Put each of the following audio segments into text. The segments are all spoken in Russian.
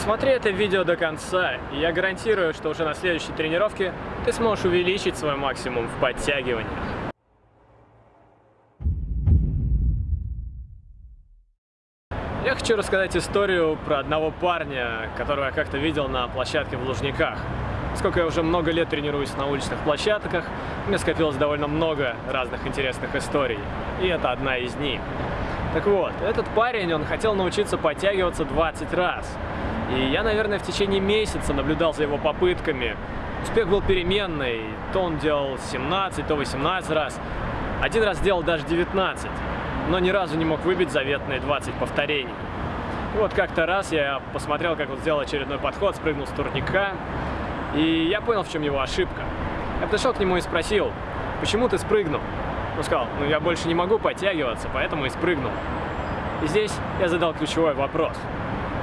Досмотри это видео до конца, и я гарантирую, что уже на следующей тренировке ты сможешь увеличить свой максимум в подтягиваниях. Я хочу рассказать историю про одного парня, которого я как-то видел на площадке в Лужниках. Сколько я уже много лет тренируюсь на уличных площадках, мне скопилось довольно много разных интересных историй, и это одна из них. Так вот, этот парень, он хотел научиться подтягиваться 20 раз. И я, наверное, в течение месяца наблюдал за его попытками. Успех был переменный, то он делал 17, то 18 раз. Один раз делал даже 19, но ни разу не мог выбить заветные 20 повторений. Вот как-то раз я посмотрел, как он сделал очередной подход, спрыгнул с турника, и я понял, в чем его ошибка. Я подошел к нему и спросил, почему ты спрыгнул? Он сказал, ну я больше не могу подтягиваться, поэтому и спрыгнул. И здесь я задал ключевой вопрос.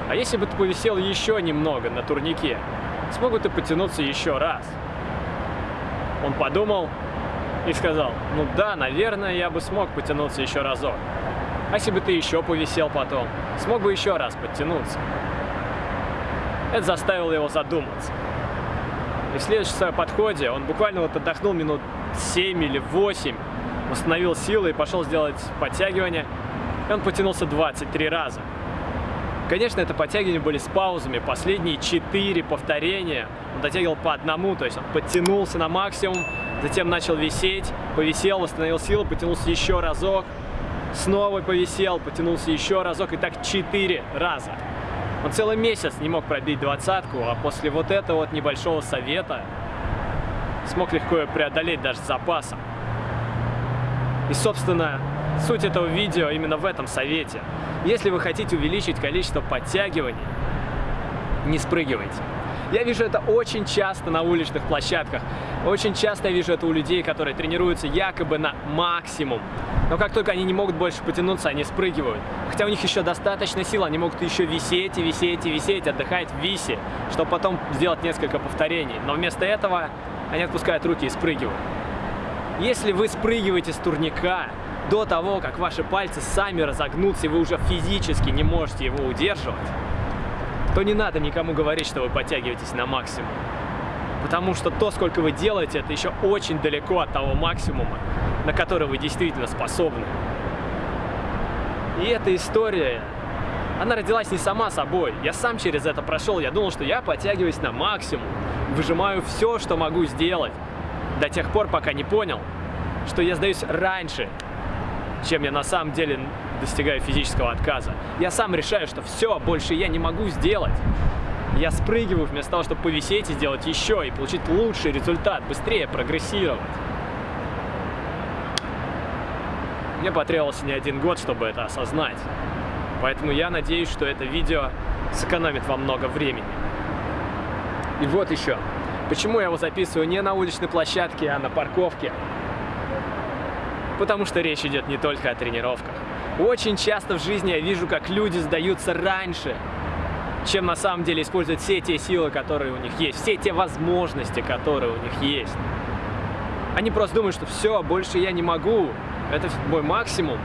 А если бы ты повисел еще немного на турнике, смог бы ты потянуться еще раз? Он подумал и сказал, ну да, наверное, я бы смог потянуться еще разок. А если бы ты еще повисел потом, смог бы еще раз подтянуться? Это заставило его задуматься. И в следующем подходе он буквально вот отдохнул минут 7 или 8, восстановил силы и пошел сделать подтягивание. И он потянулся 23 раза. Конечно, это подтягивания были с паузами. Последние 4 повторения он дотягивал по одному, то есть он подтянулся на максимум, затем начал висеть, повисел, восстановил силы, потянулся еще разок, снова повисел, потянулся еще разок, и так 4 раза. Он целый месяц не мог пробить двадцатку, а после вот этого вот небольшого совета смог легко ее преодолеть даже с запасом. И, собственно, суть этого видео именно в этом совете. Если вы хотите увеличить количество подтягиваний, не спрыгивайте. Я вижу это очень часто на уличных площадках. Очень часто я вижу это у людей, которые тренируются якобы на максимум. Но как только они не могут больше потянуться, они спрыгивают. Хотя у них еще достаточно сил, они могут еще висеть и висеть и висеть, отдыхать в висе, чтобы потом сделать несколько повторений. Но вместо этого они отпускают руки и спрыгивают. Если вы спрыгиваете с турника до того, как ваши пальцы сами разогнутся, и вы уже физически не можете его удерживать, то не надо никому говорить, что вы подтягиваетесь на максимум. Потому что то, сколько вы делаете, это еще очень далеко от того максимума, на который вы действительно способны. И эта история, она родилась не сама собой. Я сам через это прошел. Я думал, что я подтягиваюсь на максимум, выжимаю все, что могу сделать. До тех пор, пока не понял, что я сдаюсь раньше, чем я на самом деле достигаю физического отказа. Я сам решаю, что все, больше я не могу сделать. Я спрыгиваю вместо того, чтобы повисеть и сделать еще, и получить лучший результат, быстрее прогрессировать. Мне потребовался не один год, чтобы это осознать. Поэтому я надеюсь, что это видео сэкономит вам много времени. И вот еще. Почему я его записываю не на уличной площадке, а на парковке? Потому что речь идет не только о тренировках. Очень часто в жизни я вижу, как люди сдаются раньше, чем на самом деле используют все те силы, которые у них есть, все те возможности, которые у них есть. Они просто думают, что все, больше я не могу, это мой максимум.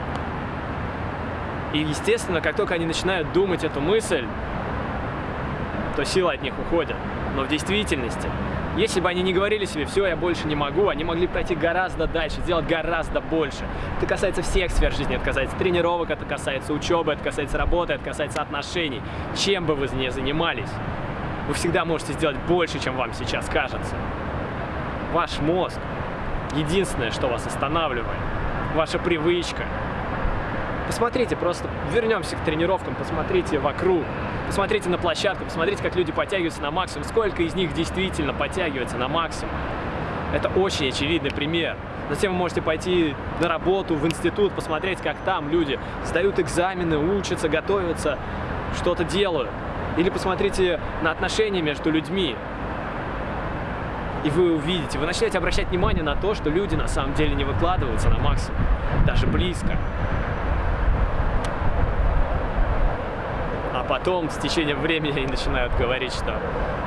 И, естественно, как только они начинают думать эту мысль, то силы от них уходят. Но в действительности если бы они не говорили себе, все, я больше не могу, они могли пройти гораздо дальше, сделать гораздо больше. Это касается всех сфер жизни, это касается тренировок, это касается учебы, это касается работы, это касается отношений. Чем бы вы ни занимались, вы всегда можете сделать больше, чем вам сейчас кажется. Ваш мозг – единственное, что вас останавливает. Ваша привычка. Посмотрите, просто вернемся к тренировкам, посмотрите вокруг. Посмотрите на площадку, посмотрите, как люди подтягиваются на максимум, сколько из них действительно подтягивается на максимум. Это очень очевидный пример. Затем вы можете пойти на работу, в институт, посмотреть, как там люди сдают экзамены, учатся, готовятся, что-то делают. Или посмотрите на отношения между людьми. И вы увидите, вы начнете обращать внимание на то, что люди на самом деле не выкладываются на максимум, даже близко. Потом с течением времени они начинают говорить, что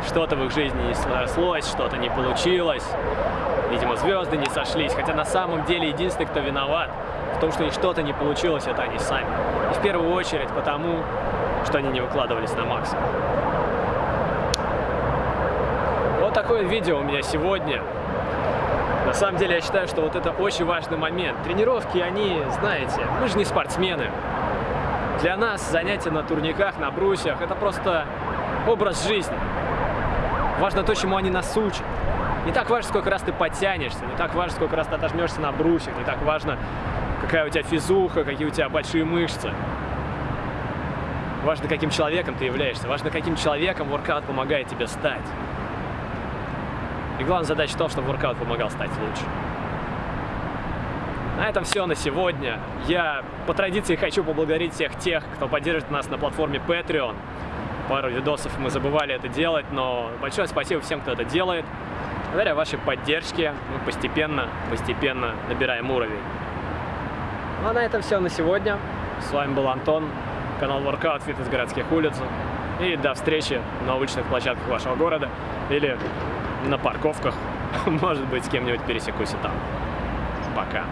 что-то в их жизни не срослось, что-то не получилось, видимо, звезды не сошлись, хотя на самом деле единственный, кто виноват в том, что у них что-то не получилось, это они сами. И в первую очередь потому, что они не выкладывались на максимум. такое видео у меня сегодня. На самом деле я считаю, что вот это очень важный момент. Тренировки, они, знаете, мы же не спортсмены. Для нас занятия на турниках, на брусьях – это просто образ жизни. Важно то, чему они нас учат. Не так важно, сколько раз ты подтянешься, не так важно, сколько раз ты отожмешься на брусьях, не так важно, какая у тебя физуха, какие у тебя большие мышцы. Важно, каким человеком ты являешься, важно, каким человеком воркаут помогает тебе стать. И главная задача в том, чтобы воркаут помогал стать лучше. На этом все на сегодня. Я по традиции хочу поблагодарить всех тех, кто поддерживает нас на платформе Patreon. Пару видосов мы забывали это делать, но большое спасибо всем, кто это делает. Благодаря вашей поддержке мы постепенно, постепенно набираем уровень. Ну а на этом все на сегодня. С вами был Антон, канал Workout Fitness городских улиц. И до встречи на уличных площадках вашего города или на парковках. Может быть, с кем-нибудь пересекусь и там. Пока.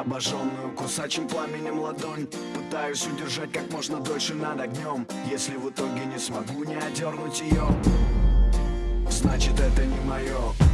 Обожженную кусачим пламенем ладонь. Пытаюсь удержать как можно дольше над огнем Если в итоге не смогу не одернуть ее Значит это не мое